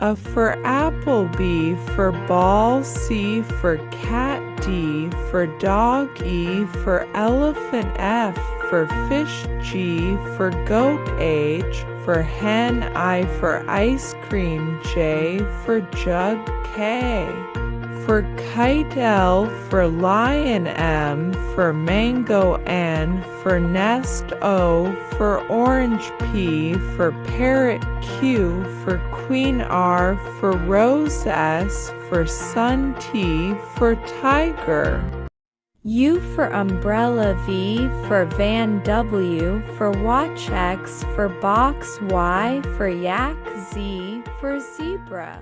A for apple B for ball C for cat D for dog E for elephant F for fish G for goat H for hen I for ice cream J for jug K. For kite L for lion M for mango N for nest O for orange P for parrot Q for queen R for rose S for sun T for tiger. U for umbrella V for van W for watch X for box Y for yak Z for zebra